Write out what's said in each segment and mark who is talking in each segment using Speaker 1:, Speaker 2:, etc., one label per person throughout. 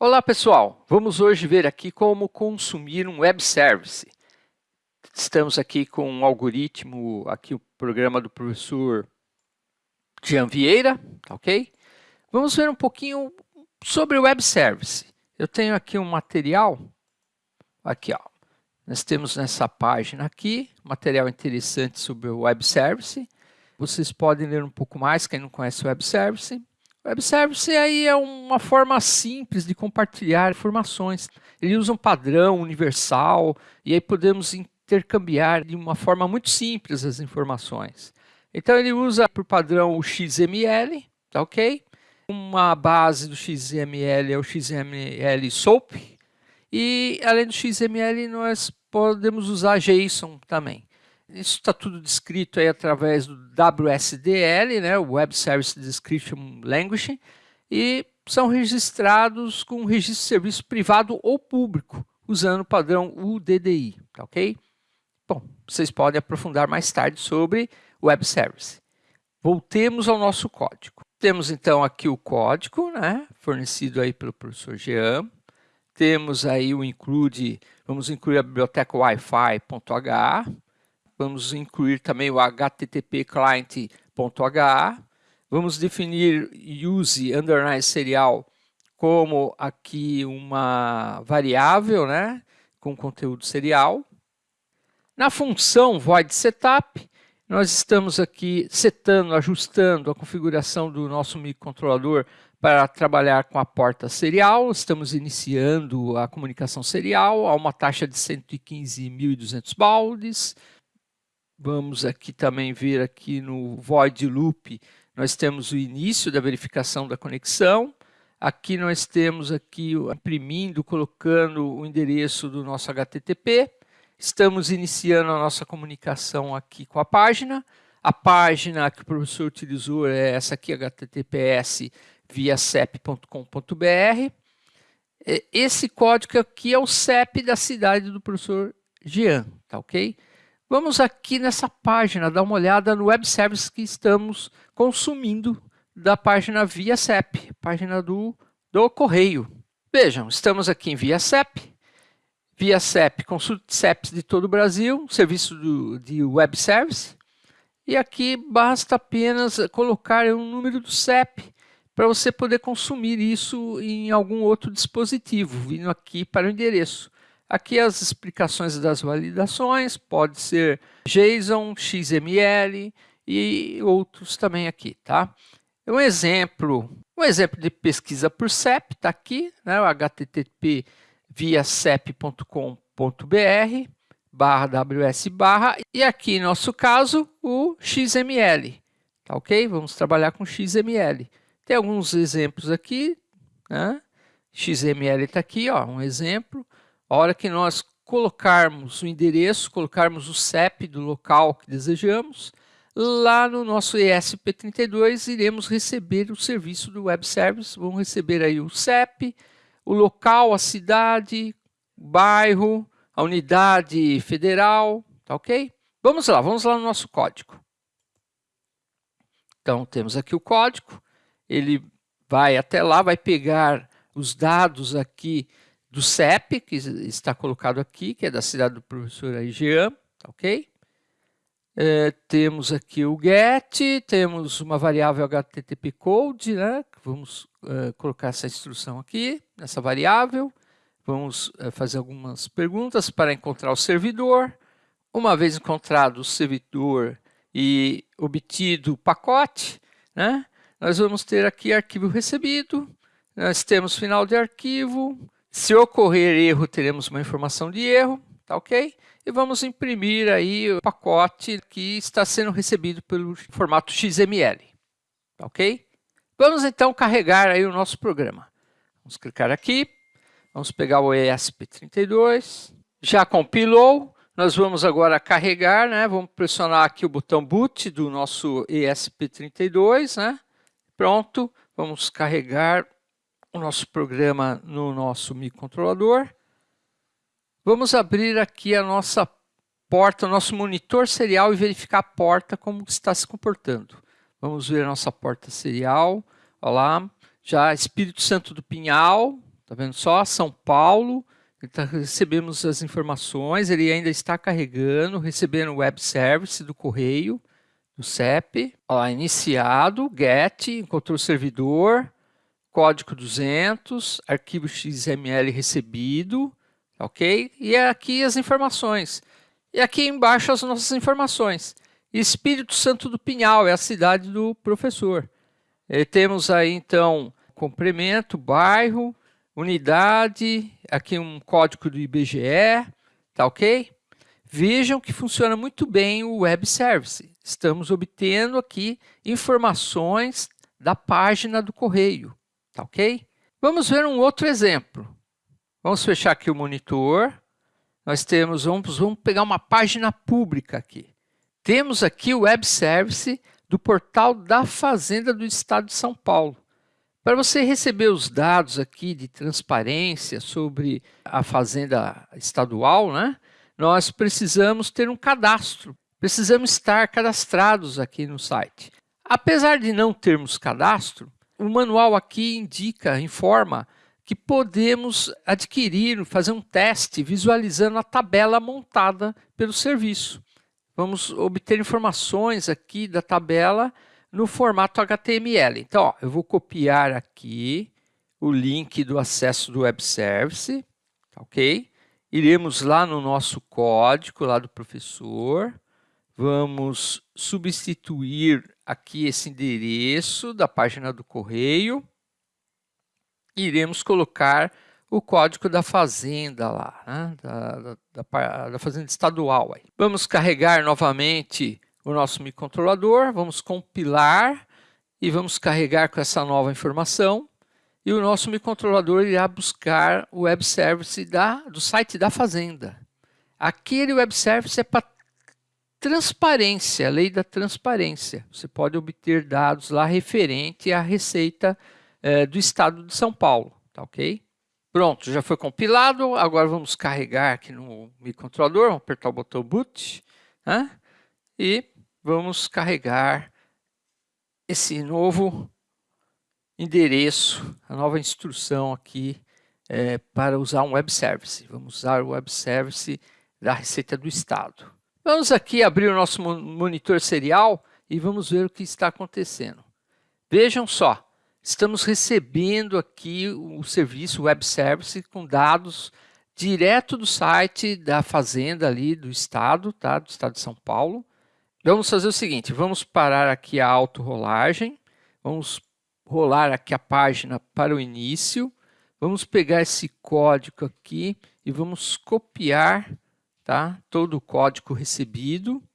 Speaker 1: Olá pessoal, vamos hoje ver aqui como consumir um web service. Estamos aqui com um algoritmo, aqui o programa do professor Jean Vieira, tá ok? Vamos ver um pouquinho sobre o web service. Eu tenho aqui um material, aqui ó, nós temos nessa página aqui, material interessante sobre o web service. Vocês podem ler um pouco mais, quem não conhece o web service. Web Service aí é uma forma simples de compartilhar informações. Ele usa um padrão universal e aí podemos intercambiar de uma forma muito simples as informações. Então ele usa por padrão o XML, tá ok? Uma base do XML é o XML SOAP e além do XML nós podemos usar JSON também. Isso está tudo descrito aí através do WSDL, né, Web Service Description Language, e são registrados com registro de serviço privado ou público, usando o padrão UDDI, tá ok? Bom, vocês podem aprofundar mais tarde sobre Web Service. Voltemos ao nosso código. Temos então aqui o código, né, fornecido aí pelo professor Jean. Temos aí o include, vamos incluir a biblioteca wi-fi.h, Vamos incluir também o HTTP client.ha. Vamos definir use underline serial como aqui uma variável, né, com conteúdo serial. Na função void setup, nós estamos aqui setando, ajustando a configuração do nosso microcontrolador para trabalhar com a porta serial. Estamos iniciando a comunicação serial a uma taxa de 115.200 baldes. Vamos aqui também ver aqui no void loop, nós temos o início da verificação da conexão. Aqui nós temos aqui imprimindo, colocando o endereço do nosso HTTP. Estamos iniciando a nossa comunicação aqui com a página. A página que o professor utilizou é essa aqui, https via cep.com.br. Esse código aqui é o CEP da cidade do professor Jean, tá ok? Vamos aqui nessa página dar uma olhada no web service que estamos consumindo da página via CEP, página do, do correio. Vejam, estamos aqui em via CEP, via CEP, consulte CEPs de todo o Brasil, serviço do, de web service, e aqui basta apenas colocar um número do CEP para você poder consumir isso em algum outro dispositivo, vindo aqui para o endereço. Aqui as explicações das validações, pode ser JSON, XML e outros também aqui, tá? Um exemplo, um exemplo de pesquisa por CEP está aqui, né? o http via cep.com.br barra ws barra e aqui, no nosso caso, o XML, tá ok? Vamos trabalhar com XML. Tem alguns exemplos aqui, né? XML está aqui, ó, um exemplo. A hora que nós colocarmos o endereço, colocarmos o CEP do local que desejamos, lá no nosso ESP32 iremos receber o serviço do web service, vamos receber aí o CEP, o local, a cidade, bairro, a unidade federal, tá ok? Vamos lá, vamos lá no nosso código. Então temos aqui o código, ele vai até lá, vai pegar os dados aqui do CEP, que está colocado aqui, que é da cidade do professor Jean, tá ok? É, temos aqui o get, temos uma variável HTTP code, né? Vamos é, colocar essa instrução aqui, nessa variável. Vamos é, fazer algumas perguntas para encontrar o servidor. Uma vez encontrado o servidor e obtido o pacote, né? Nós vamos ter aqui arquivo recebido, nós temos final de arquivo, se ocorrer erro, teremos uma informação de erro, tá ok? E vamos imprimir aí o pacote que está sendo recebido pelo formato XML, tá ok? Vamos então carregar aí o nosso programa. Vamos clicar aqui, vamos pegar o ESP32, já compilou, nós vamos agora carregar, né? Vamos pressionar aqui o botão boot do nosso ESP32, né? Pronto, vamos carregar o nosso programa no nosso microcontrolador. Vamos abrir aqui a nossa porta, nosso monitor serial e verificar a porta como está se comportando. Vamos ver a nossa porta serial. Olha lá, já Espírito Santo do Pinhal, Tá vendo só? São Paulo, tá, recebemos as informações, ele ainda está carregando, recebendo o web service do correio, do CEP. Ó, iniciado, get, encontrou o servidor, código 200, arquivo XML recebido, ok? E aqui as informações. E aqui embaixo as nossas informações. Espírito Santo do Pinhal é a cidade do professor. E temos aí então complemento, bairro, unidade, aqui um código do IBGE, tá ok? Vejam que funciona muito bem o Web Service. Estamos obtendo aqui informações da página do correio, tá ok? Vamos ver um outro exemplo. Vamos fechar aqui o monitor. Nós temos, vamos, vamos pegar uma página pública aqui. Temos aqui o Web Service do portal da Fazenda do Estado de São Paulo. Para você receber os dados aqui de transparência sobre a fazenda estadual, né, nós precisamos ter um cadastro. Precisamos estar cadastrados aqui no site. Apesar de não termos cadastro, o manual aqui indica, informa que podemos adquirir, fazer um teste visualizando a tabela montada pelo serviço vamos obter informações aqui da tabela no formato HTML. Então, ó, eu vou copiar aqui o link do acesso do Web Service, tá ok? Iremos lá no nosso código, lá do professor, vamos substituir aqui esse endereço da página do correio, iremos colocar o código da fazenda lá, né? da, da, da, fazenda estadual. Aí. Vamos carregar novamente o nosso microcontrolador, vamos compilar e vamos carregar com essa nova informação e o nosso microcontrolador irá buscar o web service da, do site da fazenda. Aquele web service é para transparência, a lei da transparência. Você pode obter dados lá referente à receita eh, do estado de São Paulo, tá ok? Pronto, já foi compilado. Agora vamos carregar aqui no microcontrolador, vamos apertar o botão boot né? e vamos carregar esse novo endereço, a nova instrução aqui é, para usar um web service. Vamos usar o web service da Receita do Estado. Vamos aqui abrir o nosso monitor serial e vamos ver o que está acontecendo. Vejam só, estamos recebendo aqui o serviço web service com dados direto do site da fazenda ali do estado, tá? do estado de São Paulo. Vamos fazer o seguinte, vamos parar aqui a auto-rolagem, vamos rolar aqui a página para o início, vamos pegar esse código aqui e vamos copiar tá? todo o código recebido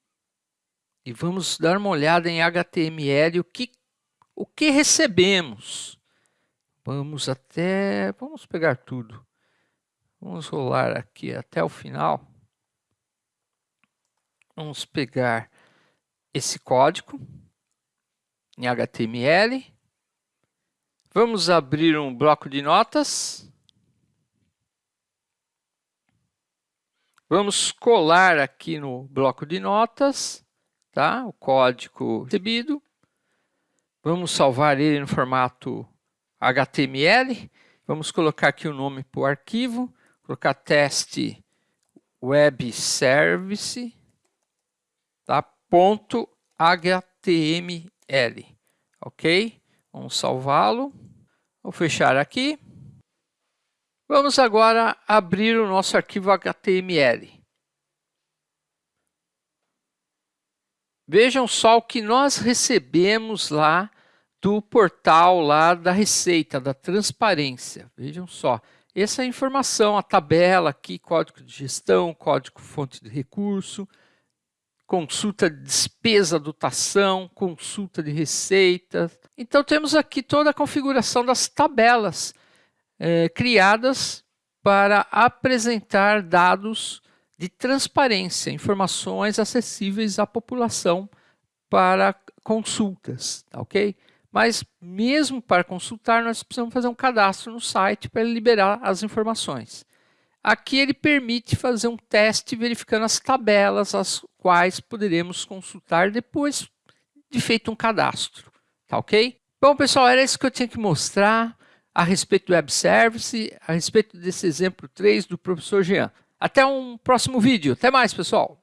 Speaker 1: e vamos dar uma olhada em HTML, o que o que recebemos? Vamos até, vamos pegar tudo. Vamos rolar aqui até o final. Vamos pegar esse código em HTML. Vamos abrir um bloco de notas. Vamos colar aqui no bloco de notas, tá? O código recebido. Vamos salvar ele no formato HTML. Vamos colocar aqui o nome para o arquivo. Colocar teste web service, tá? ponto HTML, ok? Vamos salvá-lo. Vou fechar aqui. Vamos agora abrir o nosso arquivo HTML. Vejam só o que nós recebemos lá do portal lá da Receita, da transparência. Vejam só, essa é informação, a tabela aqui, código de gestão, código fonte de recurso, consulta de despesa, dotação, consulta de receita. Então temos aqui toda a configuração das tabelas é, criadas para apresentar dados de transparência, informações acessíveis à população para consultas, tá ok? Mas mesmo para consultar, nós precisamos fazer um cadastro no site para liberar as informações. Aqui ele permite fazer um teste verificando as tabelas, as quais poderemos consultar depois de feito um cadastro, tá ok? Bom, pessoal, era isso que eu tinha que mostrar. A respeito do Web Service, a respeito desse exemplo 3 do professor Jean. Até um próximo vídeo. Até mais, pessoal!